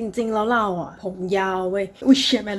จริง ๆ แล้วเราอะผมยาวเว้ยอุ้ยเชี่ยแม่ลู